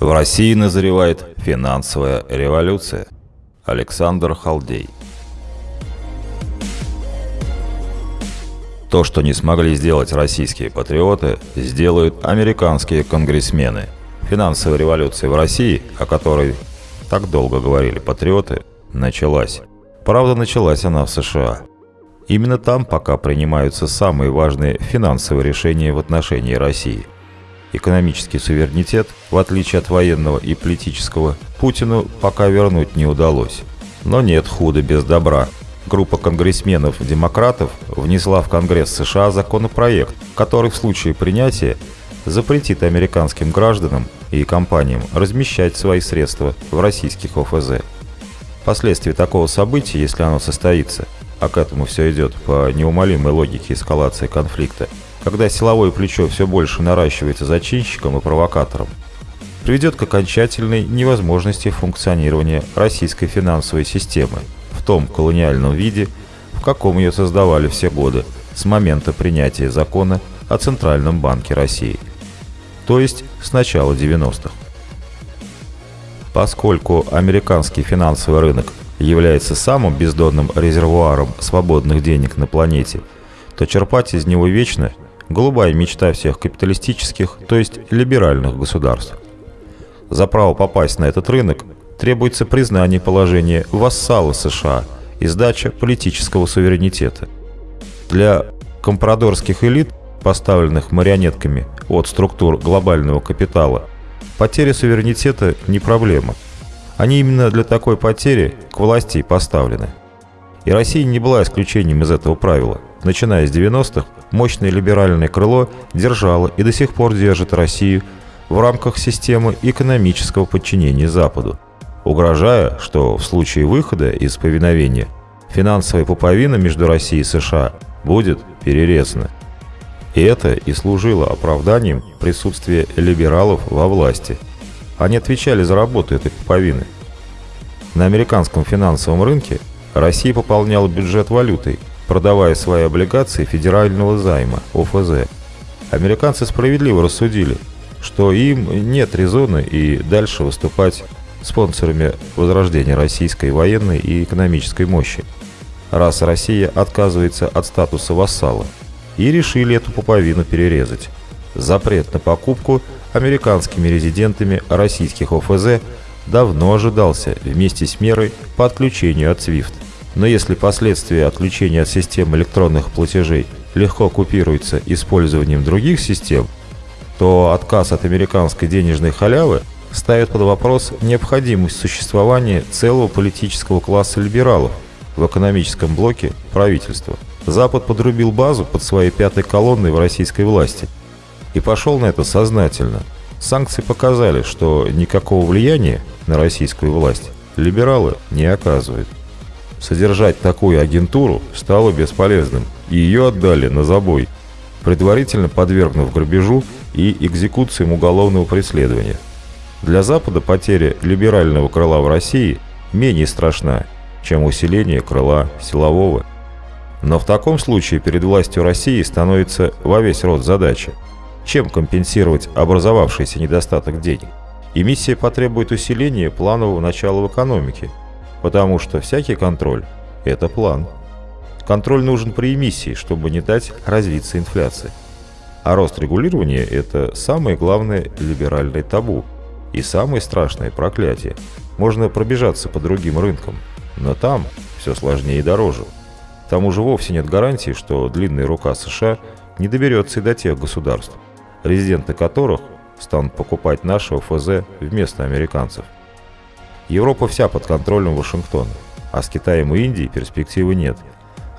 В России назревает финансовая революция. Александр Халдей. То, что не смогли сделать российские патриоты, сделают американские конгрессмены. Финансовая революция в России, о которой так долго говорили патриоты, началась. Правда, началась она в США. Именно там пока принимаются самые важные финансовые решения в отношении России – Экономический суверенитет, в отличие от военного и политического, Путину пока вернуть не удалось. Но нет худа без добра. Группа конгрессменов-демократов внесла в Конгресс США законопроект, который в случае принятия запретит американским гражданам и компаниям размещать свои средства в российских ОФЗ. Последствия такого события, если оно состоится, а к этому все идет по неумолимой логике эскалации конфликта, когда силовое плечо все больше наращивается зачинщиком и провокатором, приведет к окончательной невозможности функционирования российской финансовой системы в том колониальном виде, в каком ее создавали все годы с момента принятия закона о Центральном банке России, то есть с начала 90-х. Поскольку американский финансовый рынок является самым бездонным резервуаром свободных денег на планете, то черпать из него вечно голубая мечта всех капиталистических, то есть либеральных государств. За право попасть на этот рынок требуется признание положения вассала США и сдача политического суверенитета. Для компрадорских элит, поставленных марионетками от структур глобального капитала, потеря суверенитета не проблема. Они именно для такой потери к власти и поставлены. И Россия не была исключением из этого правила. Начиная с 90-х, мощное либеральное крыло держало и до сих пор держит Россию в рамках системы экономического подчинения Западу, угрожая, что в случае выхода из повиновения финансовая пуповина между Россией и США будет перерезана. И это и служило оправданием присутствия либералов во власти. Они отвечали за работу этой пуповины. На американском финансовом рынке Россия пополняла бюджет валютой, продавая свои облигации федерального займа, ОФЗ. Американцы справедливо рассудили, что им нет резона и дальше выступать спонсорами возрождения российской военной и экономической мощи, раз Россия отказывается от статуса вассала, и решили эту пуповину перерезать. Запрет на покупку американскими резидентами российских ОФЗ давно ожидался вместе с мерой по отключению от SWIFT. Но если последствия отключения от систем электронных платежей легко купируются использованием других систем, то отказ от американской денежной халявы ставит под вопрос необходимость существования целого политического класса либералов в экономическом блоке правительства. Запад подрубил базу под своей пятой колонной в российской власти и пошел на это сознательно. Санкции показали, что никакого влияния на российскую власть либералы не оказывают. Содержать такую агентуру стало бесполезным, и ее отдали на забой, предварительно подвергнув грабежу и экзекуциям уголовного преследования. Для Запада потеря либерального крыла в России менее страшна, чем усиление крыла силового. Но в таком случае перед властью России становится во весь род задача. Чем компенсировать образовавшийся недостаток денег? И миссия потребует усиления планового начала в экономике – Потому что всякий контроль – это план. Контроль нужен при эмиссии, чтобы не дать развиться инфляции. А рост регулирования – это самое главное либеральное табу и самое страшное проклятие. Можно пробежаться по другим рынкам, но там все сложнее и дороже. К тому же вовсе нет гарантии, что длинная рука США не доберется и до тех государств, резиденты которых станут покупать наши ОФЗ вместо американцев. Европа вся под контролем Вашингтона, а с Китаем и Индией перспективы нет.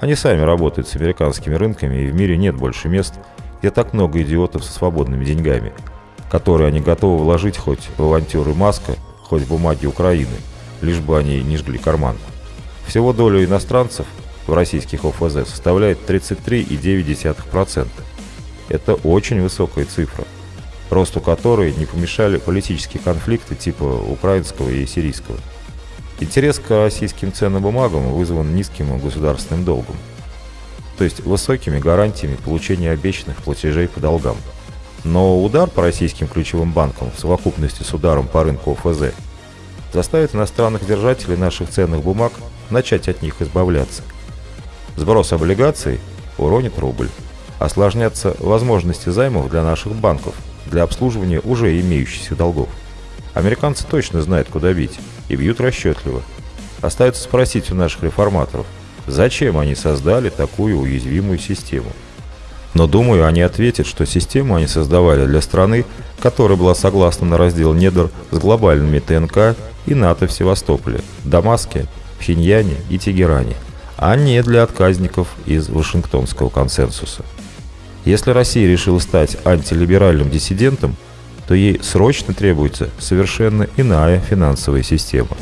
Они сами работают с американскими рынками, и в мире нет больше мест, где так много идиотов со свободными деньгами, которые они готовы вложить хоть в авантюры Маска, хоть в бумаги Украины, лишь бы они не жгли карман. Всего доля иностранцев в российских ОФЗ составляет 33,9%. Это очень высокая цифра – росту которой не помешали политические конфликты типа украинского и сирийского. Интерес к российским ценным бумагам вызван низким государственным долгом, то есть высокими гарантиями получения обещанных платежей по долгам. Но удар по российским ключевым банкам в совокупности с ударом по рынку ОФЗ заставит иностранных держателей наших ценных бумаг начать от них избавляться. Сброс облигаций уронит рубль. Осложнятся возможности займов для наших банков для обслуживания уже имеющихся долгов. Американцы точно знают, куда бить, и бьют расчетливо. Остается спросить у наших реформаторов, зачем они создали такую уязвимую систему. Но думаю, они ответят, что систему они создавали для страны, которая была согласна на раздел недр с глобальными ТНК и НАТО в Севастополе, Дамаске, Пхеньяне и Тегеране, а не для отказников из Вашингтонского консенсуса. Если Россия решила стать антилиберальным диссидентом, то ей срочно требуется совершенно иная финансовая система.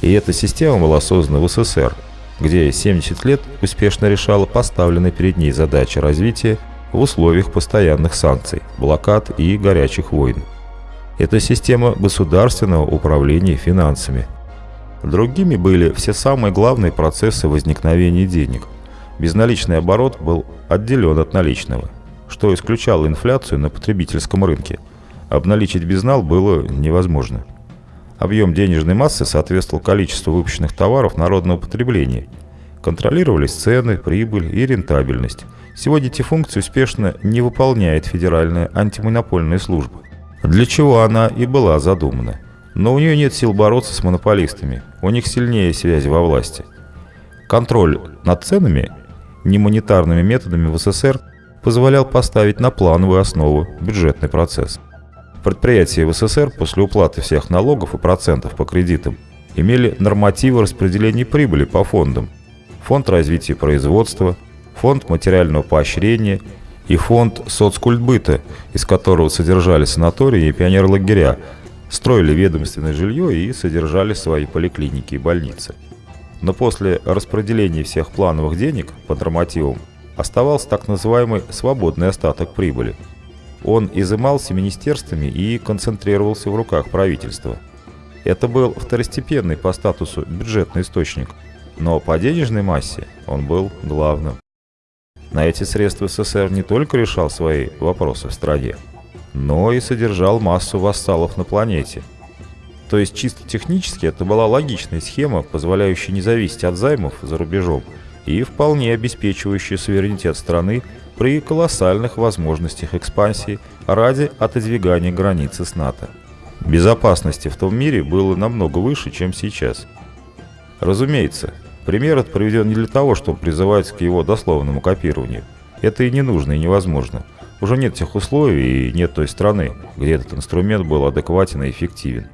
И эта система была создана в СССР, где 70 лет успешно решала поставленные перед ней задачи развития в условиях постоянных санкций, блокад и горячих войн. Это система государственного управления финансами. Другими были все самые главные процессы возникновения денег. Безналичный оборот был отделен от наличного, что исключало инфляцию на потребительском рынке. Обналичить безнал было невозможно. Объем денежной массы соответствовал количеству выпущенных товаров народного потребления. Контролировались цены, прибыль и рентабельность. Сегодня эти функции успешно не выполняет Федеральная антимонопольная служба. Для чего она и была задумана. Но у нее нет сил бороться с монополистами. У них сильнее связи во власти. Контроль над ценами немонетарными методами в СССР позволял поставить на плановую основу бюджетный процесс. Предприятия в СССР после уплаты всех налогов и процентов по кредитам имели нормативы распределения прибыли по фондам. Фонд развития производства, фонд материального поощрения и фонд соцкультбыта, из которого содержали санатории и пионерлагеря, строили ведомственное жилье и содержали свои поликлиники и больницы. Но после распределения всех плановых денег по нормативам оставался так называемый свободный остаток прибыли. Он изымался министерствами и концентрировался в руках правительства. Это был второстепенный по статусу бюджетный источник, но по денежной массе он был главным. На эти средства СССР не только решал свои вопросы в стране, но и содержал массу вассалов на планете – то есть чисто технически это была логичная схема, позволяющая не зависеть от займов за рубежом и вполне обеспечивающая суверенитет страны при колоссальных возможностях экспансии ради отодвигания границы с НАТО. Безопасности в том мире было намного выше, чем сейчас. Разумеется, пример этот приведен не для того, чтобы призывать к его дословному копированию. Это и не нужно, и невозможно. Уже нет тех условий и нет той страны, где этот инструмент был адекватен и эффективен.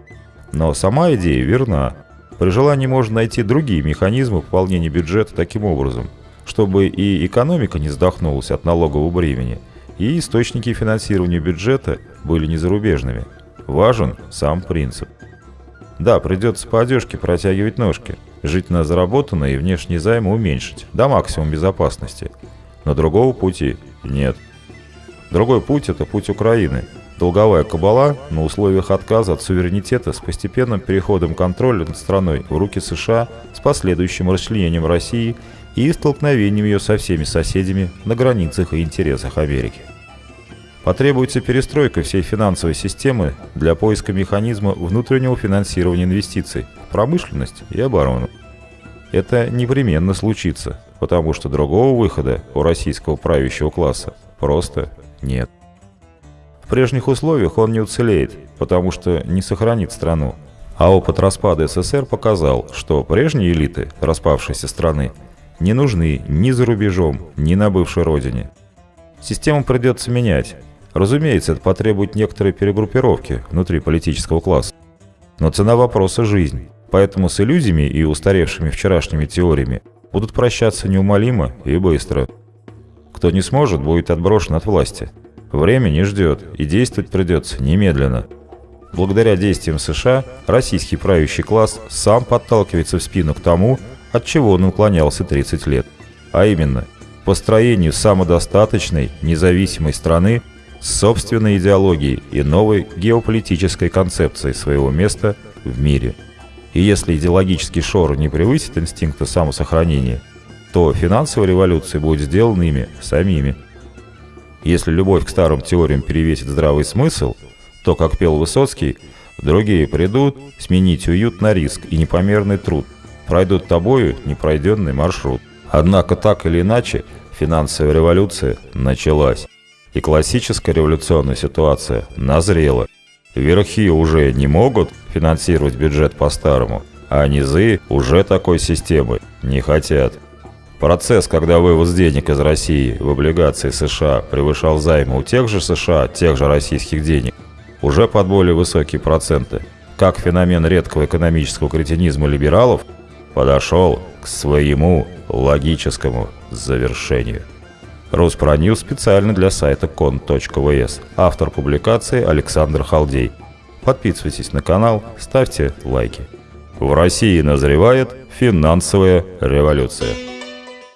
Но сама идея верна. При желании можно найти другие механизмы пополнения бюджета таким образом, чтобы и экономика не вздохнулась от налогового бремени, и источники финансирования бюджета были не зарубежными. Важен сам принцип. Да, придется по одежке протягивать ножки, жить на заработанное и внешние займы уменьшить, до максимума безопасности. Но другого пути нет. Другой путь – это путь Украины – Долговая кабала на условиях отказа от суверенитета с постепенным переходом контроля над страной в руки США с последующим расчленением России и столкновением ее со всеми соседями на границах и интересах Америки. Потребуется перестройка всей финансовой системы для поиска механизма внутреннего финансирования инвестиций промышленность и оборону. Это непременно случится, потому что другого выхода у российского правящего класса просто нет. В прежних условиях он не уцелеет, потому что не сохранит страну. А опыт распада СССР показал, что прежние элиты распавшейся страны не нужны ни за рубежом, ни на бывшей родине. Систему придется менять. Разумеется, это потребует некоторой перегруппировки внутри политического класса. Но цена вопроса – жизнь. Поэтому с иллюзиями и устаревшими вчерашними теориями будут прощаться неумолимо и быстро. Кто не сможет, будет отброшен от власти – Время не ждет, и действовать придется немедленно. Благодаря действиям США, российский правящий класс сам подталкивается в спину к тому, от чего он уклонялся 30 лет. А именно, построению самодостаточной, независимой страны с собственной идеологией и новой геополитической концепцией своего места в мире. И если идеологический шор не превысит инстинкта самосохранения, то финансовая революция будет сделана ими самими. Если любовь к старым теориям перевесит здравый смысл, то, как пел Высоцкий, другие придут сменить уют на риск и непомерный труд. Пройдут тобою непройденный маршрут. Однако так или иначе финансовая революция началась. И классическая революционная ситуация назрела. Верхи уже не могут финансировать бюджет по-старому, а низы уже такой системы не хотят. Процесс, когда вывоз денег из России в облигации США превышал займы у тех же США, тех же российских денег, уже под более высокие проценты, как феномен редкого экономического кретинизма либералов, подошел к своему логическому завершению. Руспроньюз специально для сайта кон.вс. Автор публикации Александр Халдей. Подписывайтесь на канал, ставьте лайки. В России назревает финансовая революция.